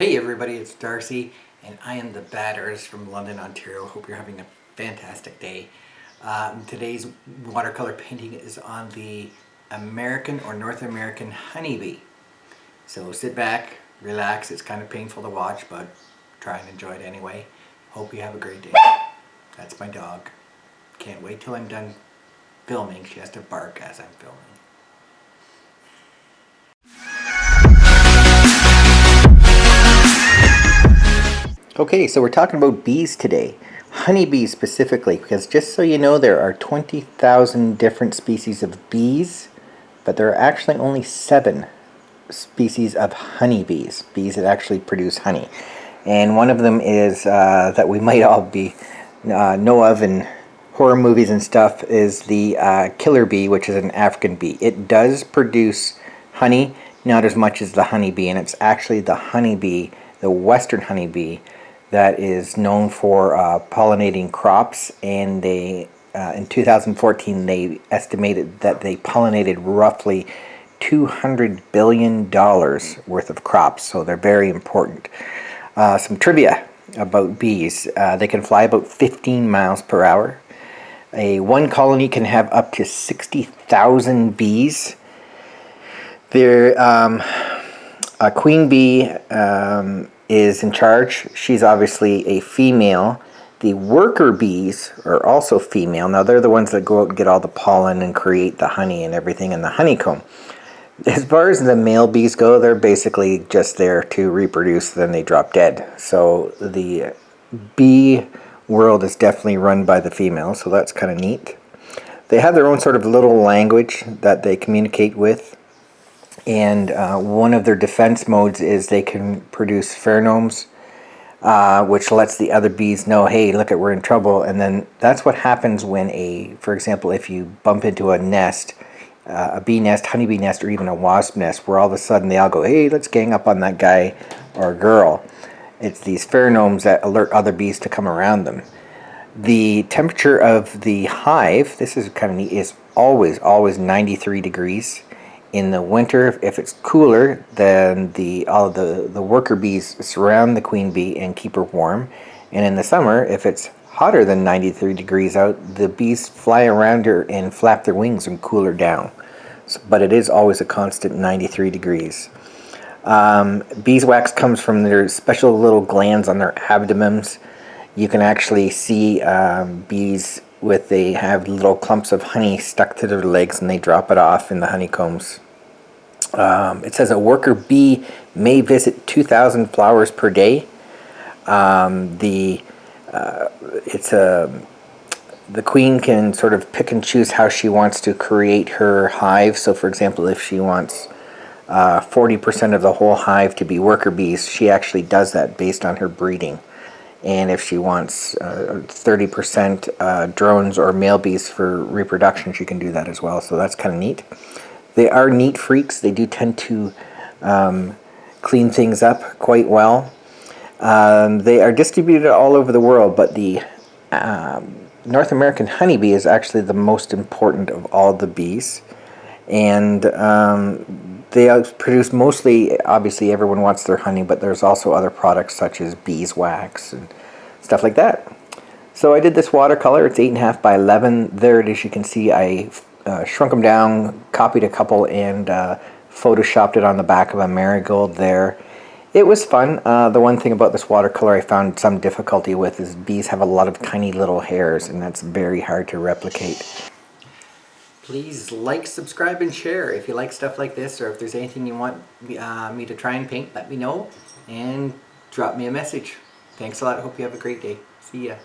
Hey everybody, it's Darcy and I am the Bad Artist from London, Ontario. Hope you're having a fantastic day. Um, today's watercolor painting is on the American or North American honeybee. So sit back, relax, it's kind of painful to watch but try and enjoy it anyway. Hope you have a great day. That's my dog. Can't wait till I'm done filming. She has to bark as I'm filming. Okay, so we're talking about bees today. Honeybees specifically, because just so you know, there are 20,000 different species of bees, but there are actually only seven species of honeybees, bees that actually produce honey. And one of them is, uh, that we might all be uh, know of in horror movies and stuff, is the uh, killer bee, which is an African bee. It does produce honey, not as much as the honeybee, and it's actually the honeybee, the western honeybee, that is known for uh, pollinating crops and they uh, in 2014 they estimated that they pollinated roughly 200 billion dollars worth of crops so they're very important. Uh, some trivia about bees. Uh, they can fly about 15 miles per hour. A one colony can have up to 60,000 bees. There um, a queen bee um, is in charge. She's obviously a female. The worker bees are also female. Now they're the ones that go out and get all the pollen and create the honey and everything in the honeycomb. As far as the male bees go, they're basically just there to reproduce, then they drop dead. So the bee world is definitely run by the females, so that's kind of neat. They have their own sort of little language that they communicate with and uh, one of their defense modes is they can produce pheromones uh, which lets the other bees know hey look at we're in trouble. And then that's what happens when a for example if you bump into a nest uh, a bee nest honeybee nest or even a wasp nest where all of a sudden they all go hey let's gang up on that guy or girl. It's these pheromones that alert other bees to come around them. The temperature of the hive this is kind of neat is always always 93 degrees in the winter, if it's cooler, then the all the, the worker bees surround the queen bee and keep her warm. And in the summer, if it's hotter than 93 degrees out, the bees fly around her and flap their wings and cool her down. So, but it is always a constant 93 degrees. Um, beeswax comes from their special little glands on their abdomens. You can actually see um, bees with they have little clumps of honey stuck to their legs and they drop it off in the honeycombs. Um, it says a worker bee may visit 2,000 flowers per day. Um, the uh, it's a the queen can sort of pick and choose how she wants to create her hive. So, for example, if she wants 40% uh, of the whole hive to be worker bees, she actually does that based on her breeding and if she wants 30% uh, uh, drones or male bees for reproduction she can do that as well. So that's kind of neat. They are neat freaks. They do tend to um, clean things up quite well. Um, they are distributed all over the world but the um, North American honeybee is actually the most important of all the bees. And um, they produce mostly, obviously everyone wants their honey, but there's also other products such as beeswax and stuff like that. So I did this watercolor, it's 8.5 by 11. There it is, you can see I uh, shrunk them down, copied a couple, and uh, photoshopped it on the back of a marigold there. It was fun. Uh, the one thing about this watercolor I found some difficulty with is bees have a lot of tiny little hairs, and that's very hard to replicate. Please like, subscribe, and share if you like stuff like this or if there's anything you want uh, me to try and paint, let me know and drop me a message. Thanks a lot. Hope you have a great day. See ya.